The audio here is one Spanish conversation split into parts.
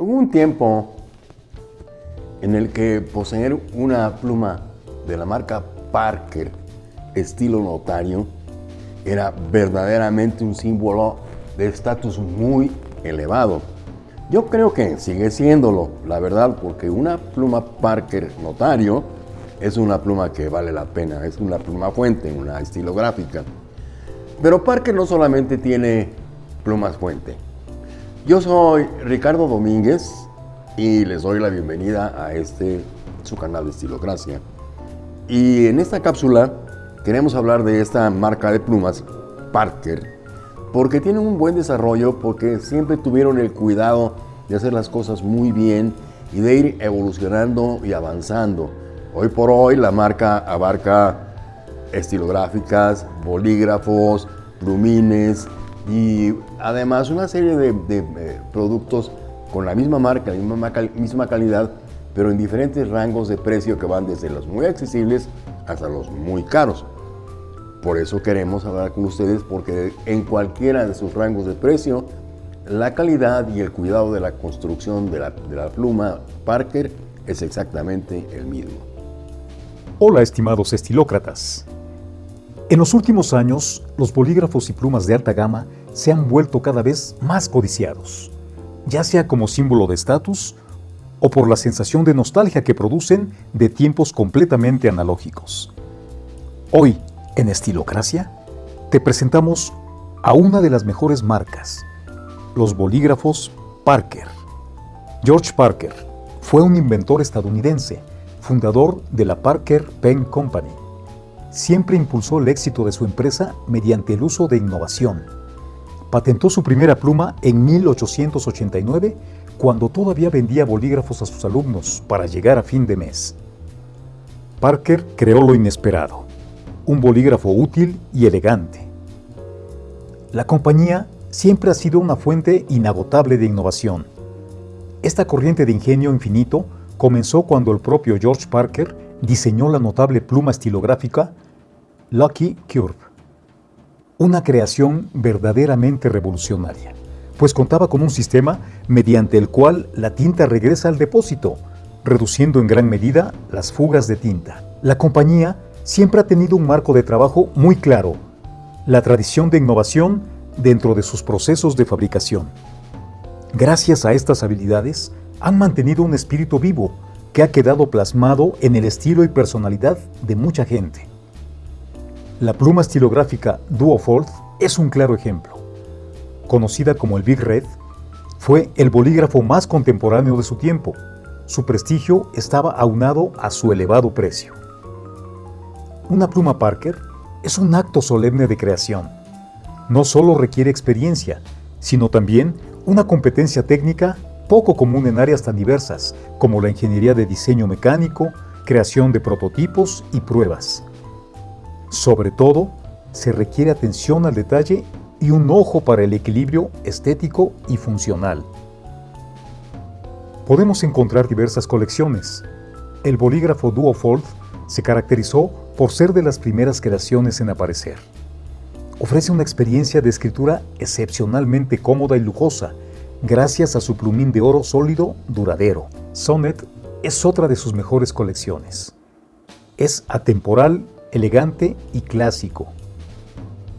Hubo un tiempo en el que poseer una pluma de la marca Parker, estilo notario, era verdaderamente un símbolo de estatus muy elevado. Yo creo que sigue siéndolo, la verdad, porque una pluma Parker notario es una pluma que vale la pena, es una pluma fuente, una estilográfica. Pero Parker no solamente tiene plumas fuente. Yo soy Ricardo Domínguez y les doy la bienvenida a este su canal de Estilocracia. Y en esta cápsula queremos hablar de esta marca de plumas, Parker, porque tienen un buen desarrollo, porque siempre tuvieron el cuidado de hacer las cosas muy bien y de ir evolucionando y avanzando. Hoy por hoy la marca abarca estilográficas, bolígrafos, plumines y además una serie de, eh, productos con la misma marca, la misma, misma calidad, pero en diferentes rangos de precio que van desde los muy accesibles hasta los muy caros. Por eso queremos hablar con ustedes porque en cualquiera de sus rangos de precio, la calidad y el cuidado de la construcción de la, de la pluma Parker es exactamente el mismo. Hola estimados estilócratas. En los últimos años, los bolígrafos y plumas de alta gama se han vuelto cada vez más codiciados, ya sea como símbolo de estatus o por la sensación de nostalgia que producen de tiempos completamente analógicos. Hoy, en Estilocracia, te presentamos a una de las mejores marcas, los bolígrafos Parker. George Parker fue un inventor estadounidense fundador de la Parker Pen Company. Siempre impulsó el éxito de su empresa mediante el uso de innovación. Patentó su primera pluma en 1889 cuando todavía vendía bolígrafos a sus alumnos para llegar a fin de mes. Parker creó lo inesperado, un bolígrafo útil y elegante. La compañía siempre ha sido una fuente inagotable de innovación. Esta corriente de ingenio infinito comenzó cuando el propio George Parker diseñó la notable pluma estilográfica Lucky Curve, una creación verdaderamente revolucionaria, pues contaba con un sistema mediante el cual la tinta regresa al depósito, reduciendo en gran medida las fugas de tinta. La compañía siempre ha tenido un marco de trabajo muy claro, la tradición de innovación dentro de sus procesos de fabricación. Gracias a estas habilidades, han mantenido un espíritu vivo que ha quedado plasmado en el estilo y personalidad de mucha gente. La pluma estilográfica Duofold es un claro ejemplo. Conocida como el Big Red, fue el bolígrafo más contemporáneo de su tiempo. Su prestigio estaba aunado a su elevado precio. Una pluma Parker es un acto solemne de creación. No solo requiere experiencia, sino también una competencia técnica poco común en áreas tan diversas como la ingeniería de diseño mecánico, creación de prototipos y pruebas. Sobre todo, se requiere atención al detalle y un ojo para el equilibrio estético y funcional. Podemos encontrar diversas colecciones. El bolígrafo Duofold se caracterizó por ser de las primeras creaciones en aparecer. Ofrece una experiencia de escritura excepcionalmente cómoda y lujosa, gracias a su plumín de oro sólido duradero. Sonnet es otra de sus mejores colecciones. Es atemporal, elegante y clásico.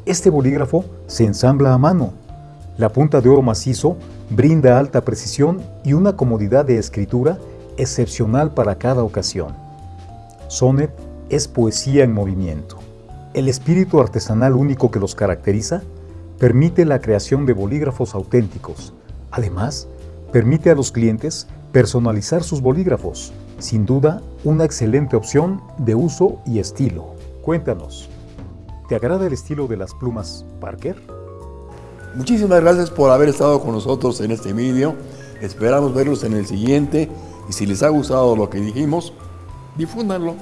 Este bolígrafo se ensambla a mano. La punta de oro macizo brinda alta precisión y una comodidad de escritura excepcional para cada ocasión. Sonnet es poesía en movimiento. El espíritu artesanal único que los caracteriza permite la creación de bolígrafos auténticos, Además, permite a los clientes personalizar sus bolígrafos, sin duda una excelente opción de uso y estilo. Cuéntanos, ¿te agrada el estilo de las plumas Parker? Muchísimas gracias por haber estado con nosotros en este vídeo. Esperamos verlos en el siguiente y si les ha gustado lo que dijimos, difúndanlo.